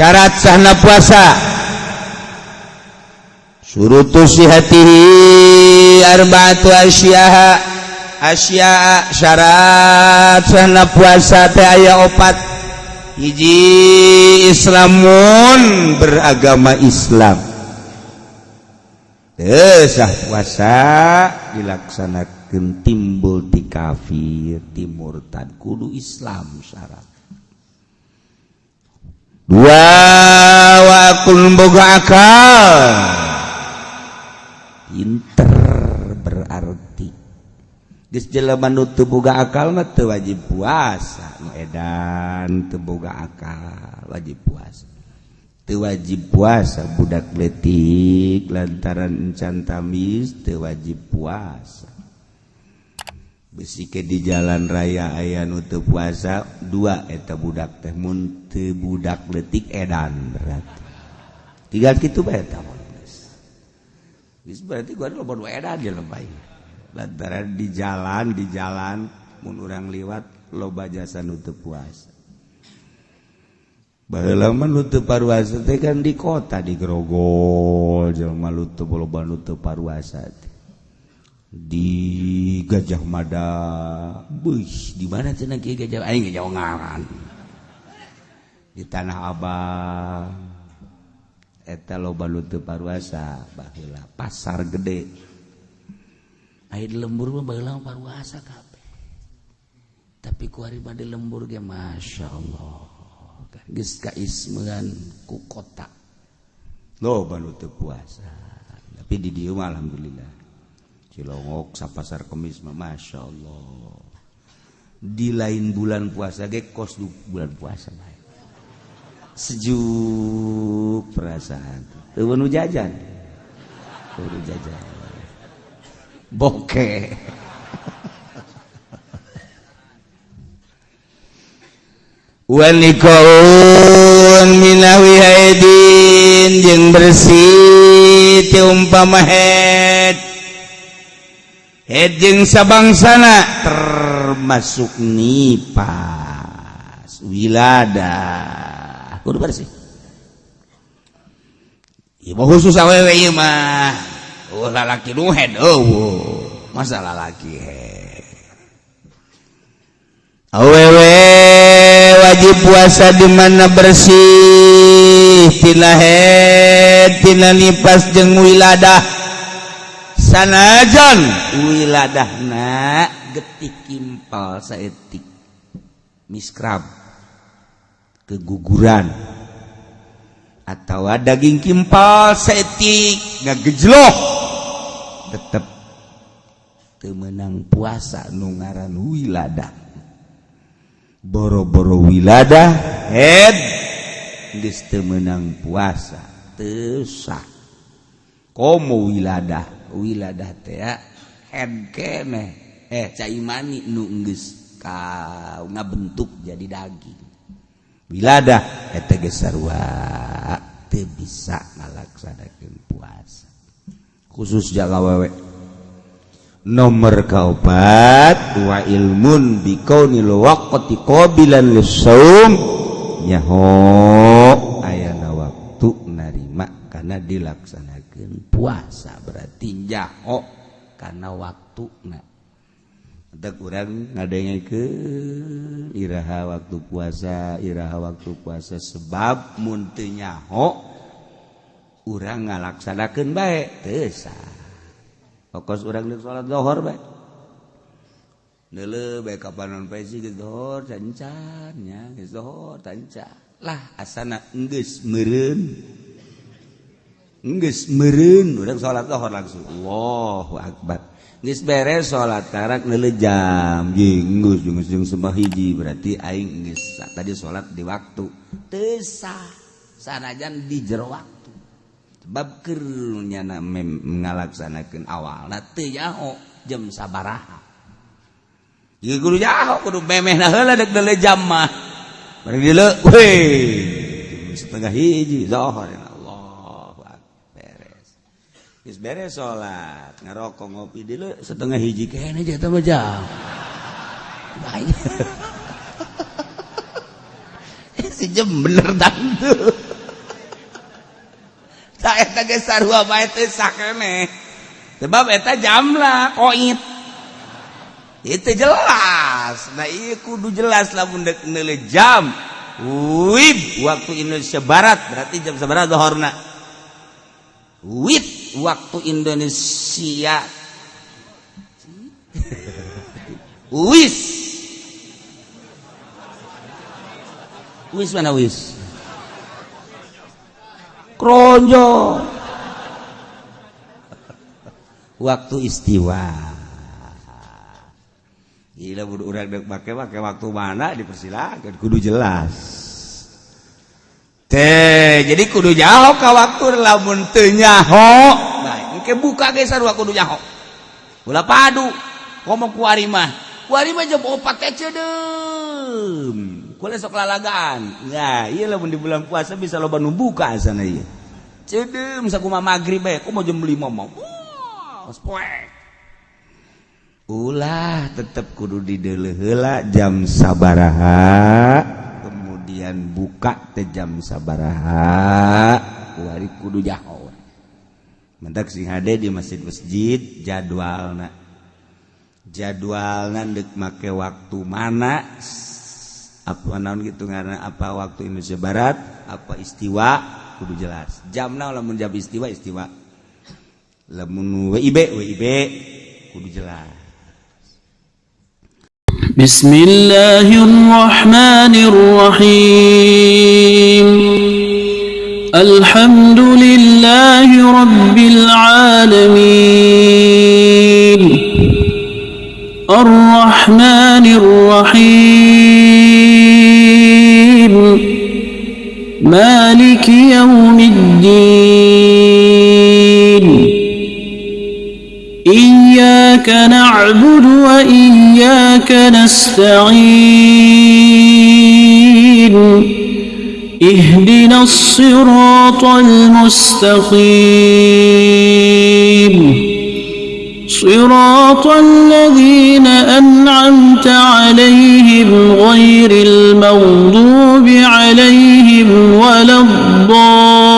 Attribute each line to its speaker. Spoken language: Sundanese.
Speaker 1: syarat sana puasa. Suruhtuihhatiarbatu Asyaha. Asya syarat sana puasa aya opat. Hiji Islamun beragama Islam. Sah puasa dilaksanakan timbul di kafir timur tan kudu Islam syarat dua wakul boga akal. Pinter berarti. Geus jelema nu teu boga akal mah teu wajib puasa. Nu edan teu boga akal wajib puasa. Teu wajib puasa budak letik lantaran encan tamis teu wajib puasa. besike di jalan raya aya nutup puasa dua eta budak teh mun teu budak letik edan berarti. Tiga kitu bae eta berarti gua lo bodo edan je lebay. Lantaran di jalan di jalan mun urang liwat loba jasa nutup puasa. Baheula nutup paruasa teh kan di kota di Grogol jelema nutup loba nutup paruasa teh. di Gajah Mada Beuh, di mana cenah kia Gajah? Aing Gajah Ngaran di Tanah Abang. Eta loba luteu paruasa baheula pasar gede. Aya di lembur mah baheula paruasa kabeh. Tapi ku ari di lembur ge masyaallah geus kaismeuan ku kota. Loba luteu puasa. Tapi di dieu mah alhamdulillah. Cilongok sapasar kemis Masya Allah di lain bulan puasa ge kos du bulan puasa sejuk perasaan. Teu jajan teu jajan boke Wanikaun minawi haidin yang bersih ti Hejeng sabangsana termasuk nipas wilada kudu bersih. Ibu khusus awewe ieu mah. Oh lalaki nu head eueuh. Masa lalaki head. Awewe wajib puasa di mana bersih tina head, tina nipas jeung wiladah. sanajan. Wiladahna getik kimpal saetik miskrab. Keguguran. Atau daging kimpal saetik nggak gejloh tetap temenang puasa nu ngaran wiladah. Boro-boro wiladah head. Geus temenang puasa teu komo wiladah. Wiladah eh cai mani nunggus kau bentuk jadi daging. Wiladah sarua teu bisa ngalaksanakeun puasa. Khusus jaga wewe. Nomor kaopat wa ilmun bikaunil waqti qabilan lisaum nyaho dilaksanakan puasa berarti nyaho karena waktu nah ada kurang ngadenge ke Iraha waktu puasa Iraha waktu puasa sebab muntenyaho urang ngalaksanakan baik tesa fokus orang di sholat dohor baik Nele baik kapan pesi ke dohor tancarnya ke dohor tancar lah asana enggus meren meun udah salat lohor langsung. Allahu Akbar. Nis beres salat karak nele jam jenggus jenggus jeng sembah hiji. Berarti aing geus tadi salat di waktu. Teu sah. Sanajan di jero waktu. Sebab keur nyana ngalaksanakeun awalna teu jam sabaraha. Ieu kudu jaho kudu memehna heula deuk nele jam mah bari dileuk weh. setengah hiji zuhur. beres salat ngarokok ngopi. Dulu setengah hiji kayaknya aja tambah jam. Baik. Si jam bener tante saya tage sarua bae teh sakene sebab eta jamlah koit. Itu jelas. Nah iya kudu jelas lamun deuk jam. Wib waktu Indonesia Barat. Berarti jam seberapa zuhurna sebarahhorna waktu Indonesia. Mana kronjo. Waktu istiwa. Gila urang dek pakai pakai waktu mana dipersilakan? Kudu jelas teh jadi kudu nyaho ka waktu lamun teu nyaho nah engke buka ge sarua kudu nyaho ulah padu ngomong ku ari mah ku ari mah jeung opat teh cedeum kule sok lalagaan. Ya ieu lamun di bulan puasa bisa loba nu buka asana ieu. Cedeum sakumaha magrib bae ku mau jam 5 mah poek ulah tetep kudu dideuleuh heula jam sabaraha. can buka tejam sabaraha. Wari kudu jaho mentak sing hade di masjid masjid jadwalna. Jadwalna dek make waktu mana? Apa naon gitu karena apa waktu Indonesia Barat? Apa istiwa? Kudu jelas. Jamna lamun jam istiwa istiwa? Lamun WIB WIB kudu jelas.
Speaker 2: بسم الله الرحمن الرحيم. الحمد لله رب العالمين. الرحمن الرحيم. إياك نعبد وإياك نستعين. اهدنا الصراط المستقيم. صراط الذين أنعمت عليهم غير المغضوب عليهم ولا الضالين.